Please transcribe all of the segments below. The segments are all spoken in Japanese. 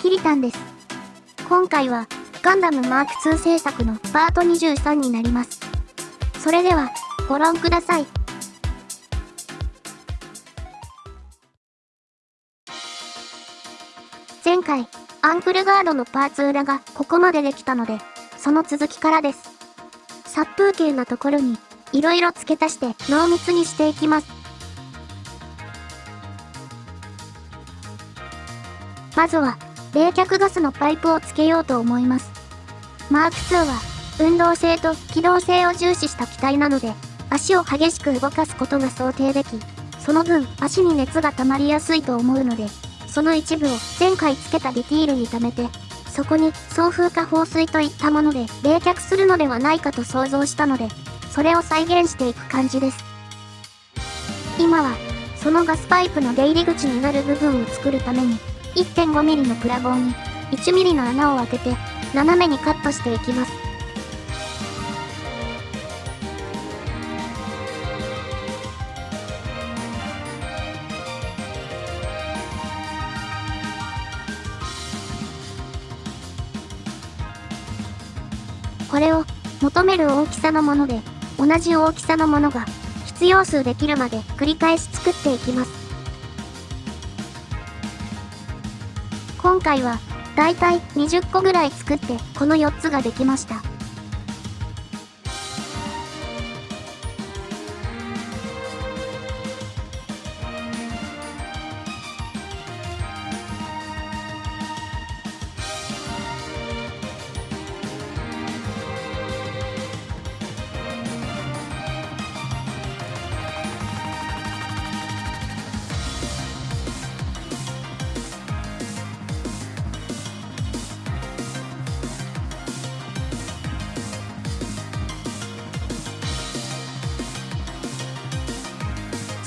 キリタンです。今回は、ガンダムマーク2制作のパート23になります。それでは、ご覧ください。前回、アンクルガードのパーツ裏がここまでできたので、その続きからです。殺風景なところに、いろいろ付け足して濃密にしていきます。まずは、冷却ガスのパイプをつけようと思います。マーク2は、運動性と機動性を重視した機体なので、足を激しく動かすことが想定でき、その分足に熱が溜まりやすいと思うので、その一部を前回つけたディティールに溜めて、そこに送風か放水といったもので冷却するのではないかと想像したので、それを再現していく感じです。今は、そのガスパイプの出入り口になる部分を作るために、1.5mm のプラ棒に 1mm の穴を開けて、斜めにカットしていきます。これを求める大きさのもので同じ大きさのものが必要数できるまで繰り返し作っていきます。今回はだいたい20個ぐらい作ってこの4つができました。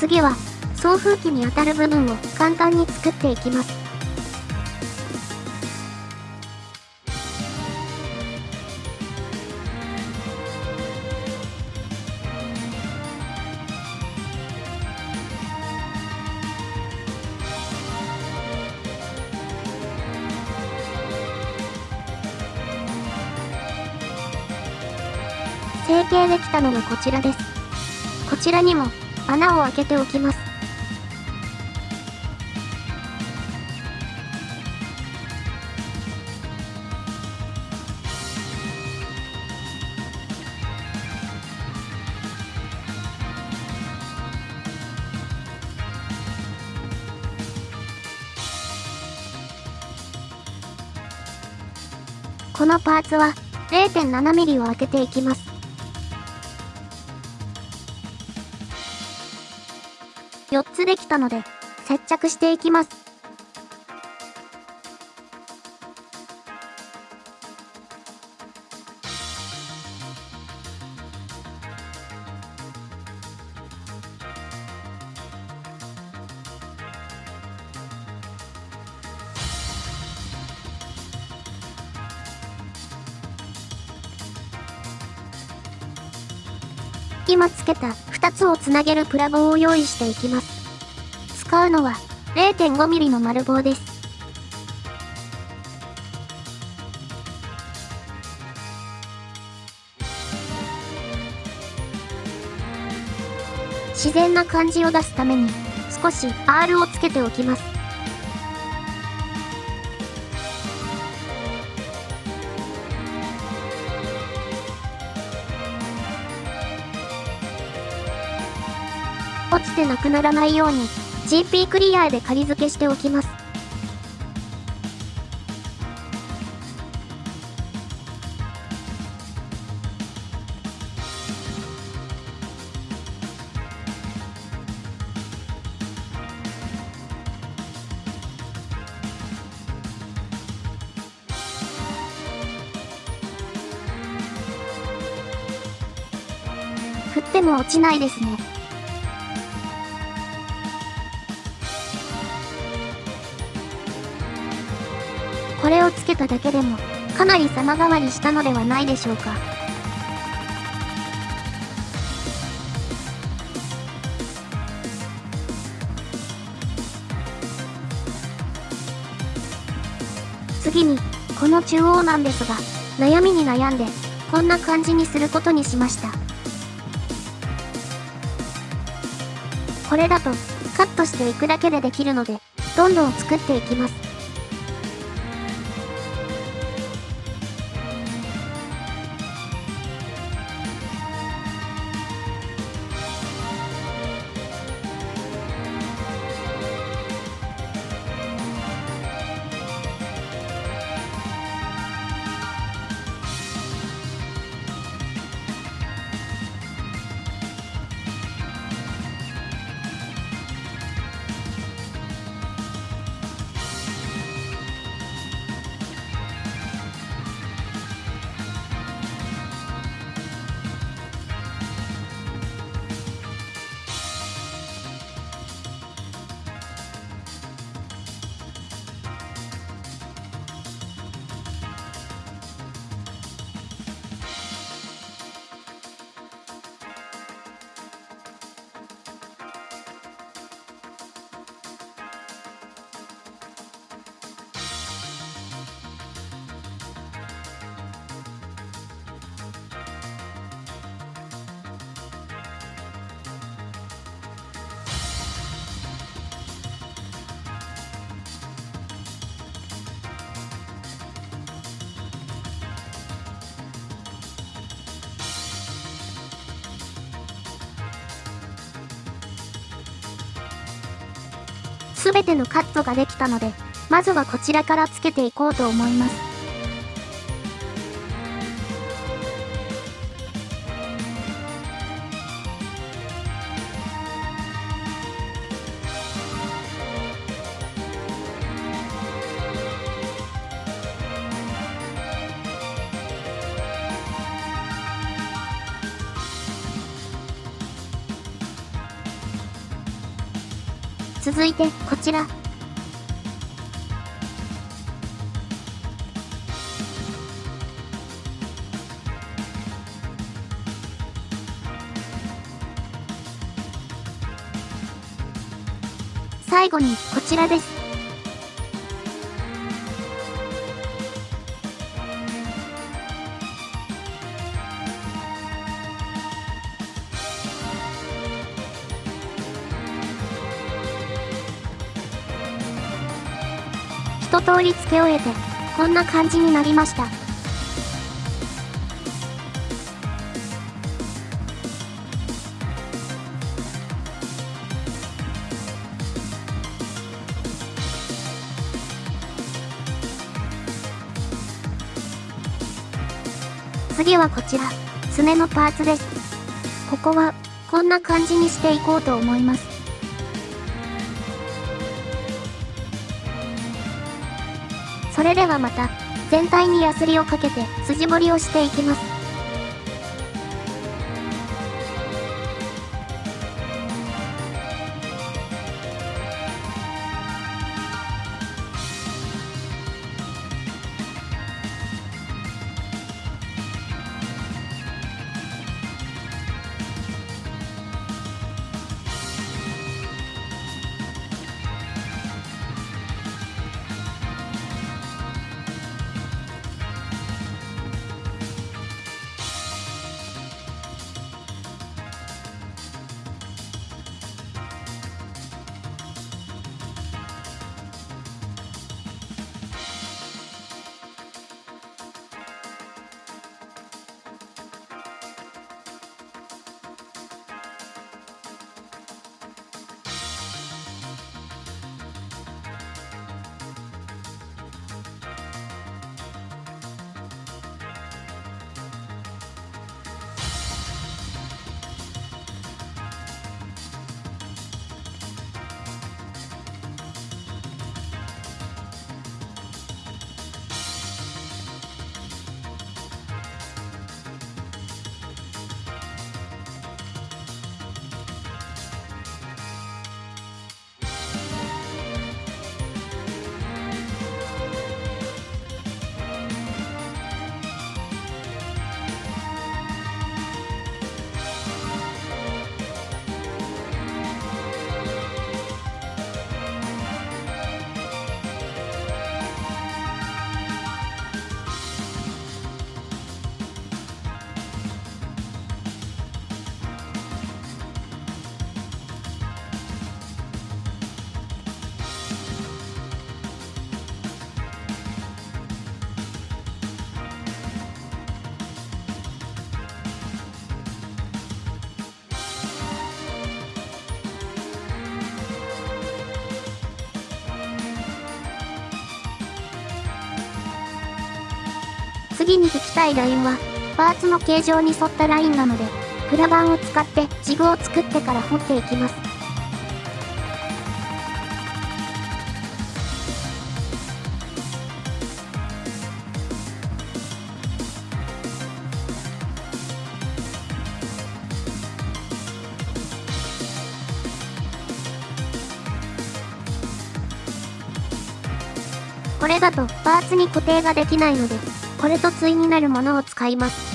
次は、送風機に当たる部分を簡単に作っていきます。成形できたのがこちらです。こちらにも穴を開けておきます。このパーツは 0.7mm を開けていきます。つできたので、接着していきます。今つけた2つをつなげるプラ棒を用意していきます。使うのは 0.5mm の丸棒です。自然な感じを出すために少し R をつけておきます。落ちてなくならないように GP クリアで仮付けしておきます。振っても落ちないですね。れをつけただけでも、かなり様変わりしたのではないでしょうか。次に、この中央なんですが、悩みに悩んで、こんな感じにすることにしました。これだと、カットしていくだけでできるので、どんどん作っていきます。全てのカットができたので、まずはこちらからつけていこうと思います。続いて、こちら。最後に、こちらです。一通り付け終えて、こんな感じになりました。次はこちら、すねのパーツです。ここは、こんな感じにしていこうと思います。それではまた、全体にヤスリをかけて筋彫りをしていきます。次に引きたいラインは、パーツの形状に沿ったラインなので、プラ板を使ってジグを作ってから掘っていきます。これだとパーツに固定ができないので、これと対になるものを使います。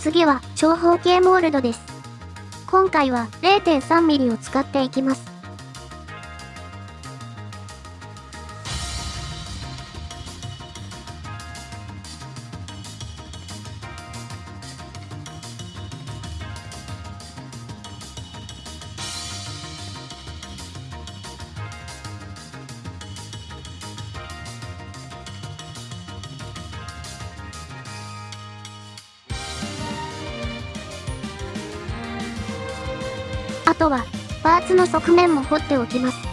次は長方形モールドです。今回は 0.3mm を使っていきます。とは、パーツの側面も掘っておきます。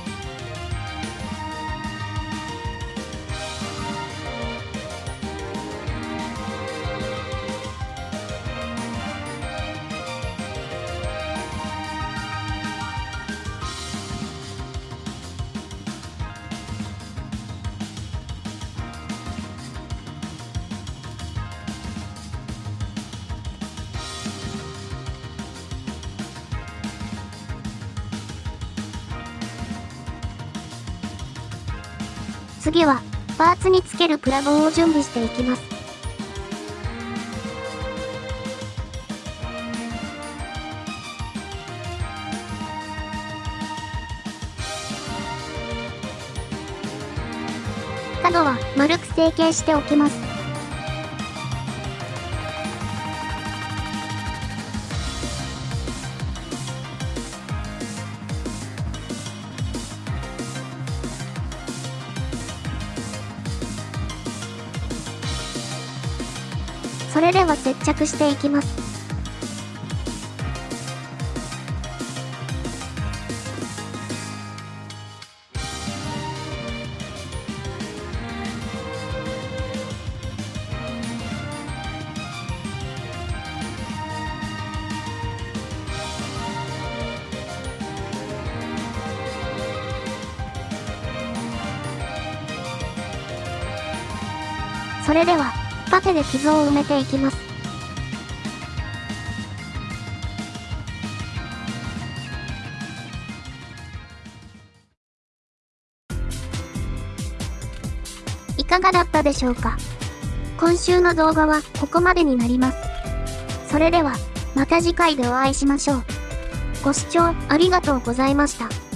次は、パーツにつけるプラ棒を準備していきます。角は丸く成形しておきます。それでは接着していきます。それではパテで傷を埋めていきます。いかがだったでしょうか？今週の動画はここまでになります。それでは、また次回でお会いしましょう。ご視聴ありがとうございました。